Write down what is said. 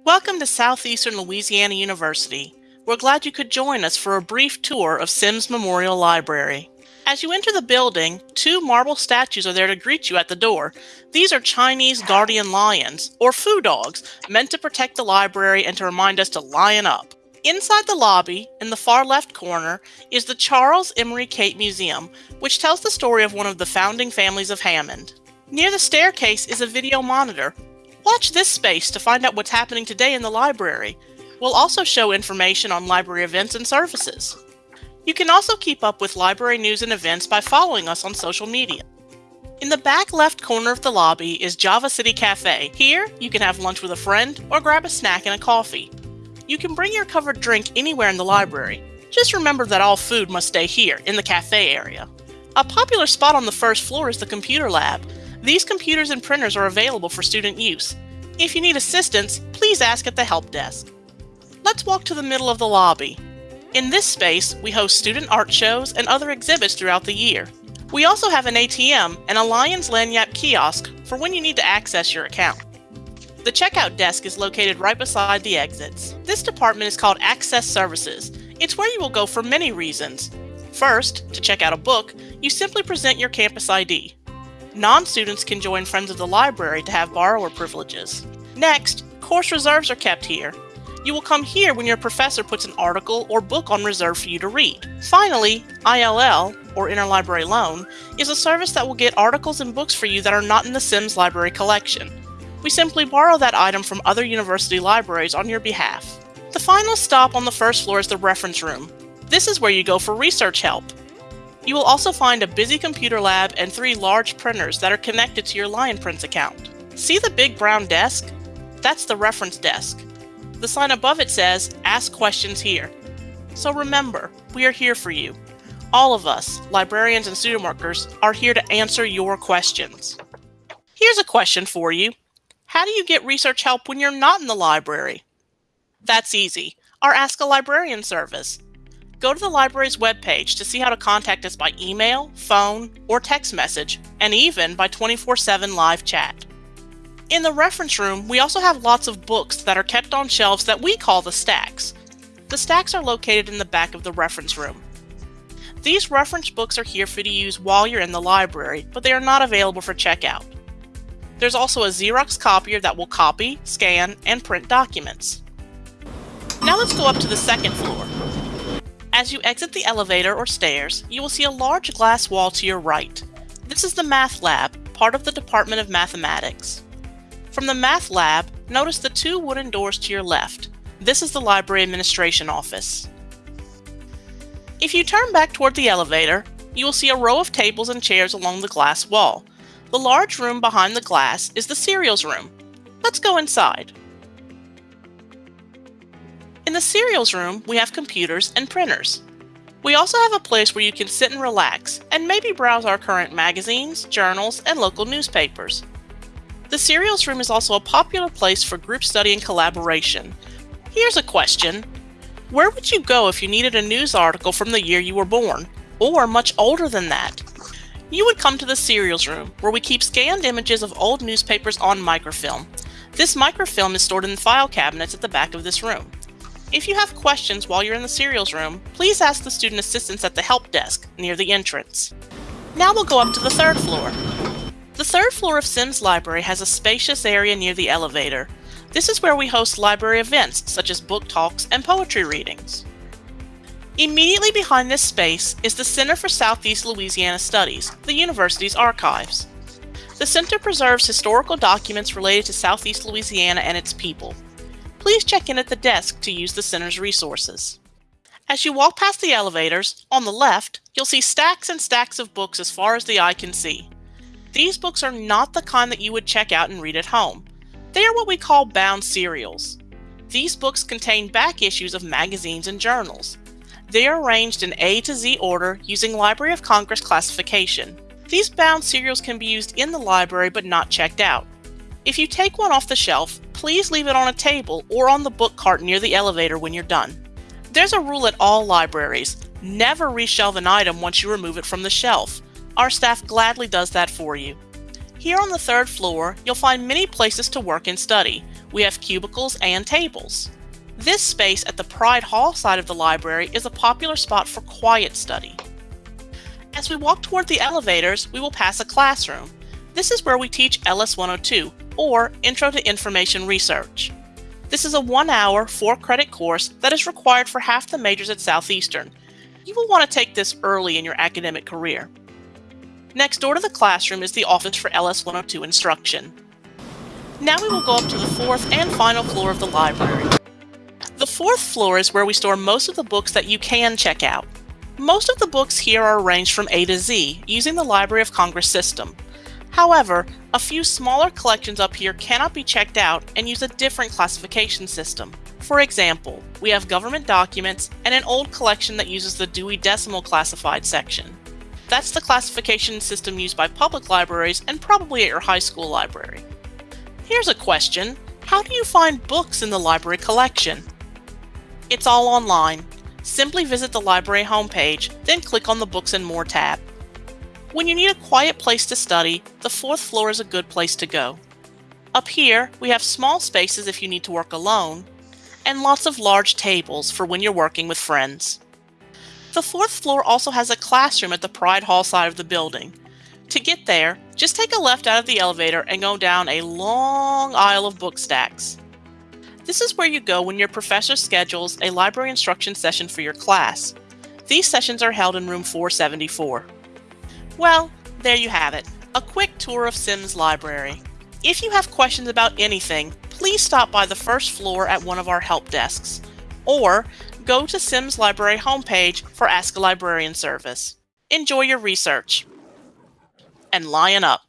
Welcome to Southeastern Louisiana University. We're glad you could join us for a brief tour of Sims Memorial Library. As you enter the building, two marble statues are there to greet you at the door. These are Chinese guardian lions, or foo dogs, meant to protect the library and to remind us to lion up. Inside the lobby, in the far left corner, is the Charles Emery Cate Museum, which tells the story of one of the founding families of Hammond. Near the staircase is a video monitor Watch this space to find out what's happening today in the library. We'll also show information on library events and services. You can also keep up with library news and events by following us on social media. In the back left corner of the lobby is Java City Cafe. Here, you can have lunch with a friend or grab a snack and a coffee. You can bring your covered drink anywhere in the library. Just remember that all food must stay here, in the cafe area. A popular spot on the first floor is the computer lab. These computers and printers are available for student use. If you need assistance, please ask at the help desk. Let's walk to the middle of the lobby. In this space, we host student art shows and other exhibits throughout the year. We also have an ATM and a Lions Lagniappe kiosk for when you need to access your account. The checkout desk is located right beside the exits. This department is called Access Services. It's where you will go for many reasons. First, to check out a book, you simply present your campus ID. Non-students can join Friends of the Library to have borrower privileges. Next, course reserves are kept here. You will come here when your professor puts an article or book on reserve for you to read. Finally, ILL, or Interlibrary Loan, is a service that will get articles and books for you that are not in the Sims library collection. We simply borrow that item from other university libraries on your behalf. The final stop on the first floor is the reference room. This is where you go for research help. You will also find a busy computer lab and three large printers that are connected to your LionPrints account. See the big brown desk? That's the reference desk. The sign above it says, Ask Questions Here. So remember, we are here for you. All of us, librarians and student workers, are here to answer your questions. Here's a question for you. How do you get research help when you're not in the library? That's easy. Our Ask a Librarian service. Go to the library's webpage to see how to contact us by email, phone, or text message, and even by 24 7 live chat. In the reference room, we also have lots of books that are kept on shelves that we call the stacks. The stacks are located in the back of the reference room. These reference books are here for you to use while you're in the library, but they are not available for checkout. There's also a Xerox copier that will copy, scan, and print documents. Now let's go up to the second floor. As you exit the elevator or stairs, you will see a large glass wall to your right. This is the Math Lab, part of the Department of Mathematics. From the Math Lab, notice the two wooden doors to your left. This is the Library Administration Office. If you turn back toward the elevator, you will see a row of tables and chairs along the glass wall. The large room behind the glass is the serials room. Let's go inside. In the serials room, we have computers and printers. We also have a place where you can sit and relax and maybe browse our current magazines, journals, and local newspapers. The serials room is also a popular place for group study and collaboration. Here's a question. Where would you go if you needed a news article from the year you were born, or much older than that? You would come to the serials room, where we keep scanned images of old newspapers on microfilm. This microfilm is stored in the file cabinets at the back of this room. If you have questions while you're in the serials room, please ask the student assistants at the help desk near the entrance. Now we'll go up to the third floor. The third floor of Sims Library has a spacious area near the elevator. This is where we host library events such as book talks and poetry readings. Immediately behind this space is the Center for Southeast Louisiana Studies, the university's archives. The center preserves historical documents related to Southeast Louisiana and its people please check in at the desk to use the center's resources. As you walk past the elevators, on the left, you'll see stacks and stacks of books as far as the eye can see. These books are not the kind that you would check out and read at home. They are what we call bound serials. These books contain back issues of magazines and journals. They are arranged in A to Z order using Library of Congress classification. These bound serials can be used in the library but not checked out. If you take one off the shelf, please leave it on a table or on the book cart near the elevator when you're done. There's a rule at all libraries. Never reshelve an item once you remove it from the shelf. Our staff gladly does that for you. Here on the third floor, you'll find many places to work and study. we have cubicles and tables. This space at the Pride Hall side of the library is a popular spot for quiet study. As we walk toward the elevators, we will pass a classroom. This is where we teach LS 102, or Intro to Information Research. This is a one hour, four credit course that is required for half the majors at Southeastern. You will want to take this early in your academic career. Next door to the classroom is the office for LS 102 instruction. Now we will go up to the fourth and final floor of the library. The fourth floor is where we store most of the books that you can check out. Most of the books here are arranged from A to Z using the Library of Congress system. However, a few smaller collections up here cannot be checked out and use a different classification system. For example, we have government documents and an old collection that uses the Dewey Decimal Classified section. That's the classification system used by public libraries and probably at your high school library. Here's a question. How do you find books in the library collection? It's all online. Simply visit the library homepage, then click on the Books and More tab. When you need a quiet place to study, the fourth floor is a good place to go. Up here, we have small spaces if you need to work alone, and lots of large tables for when you're working with friends. The fourth floor also has a classroom at the Pride Hall side of the building. To get there, just take a left out of the elevator and go down a long aisle of book stacks. This is where you go when your professor schedules a library instruction session for your class. These sessions are held in room 474. Well, there you have it, a quick tour of Sims Library. If you have questions about anything, please stop by the first floor at one of our help desks, or go to Sims Library homepage for Ask a Librarian service. Enjoy your research. And lion up.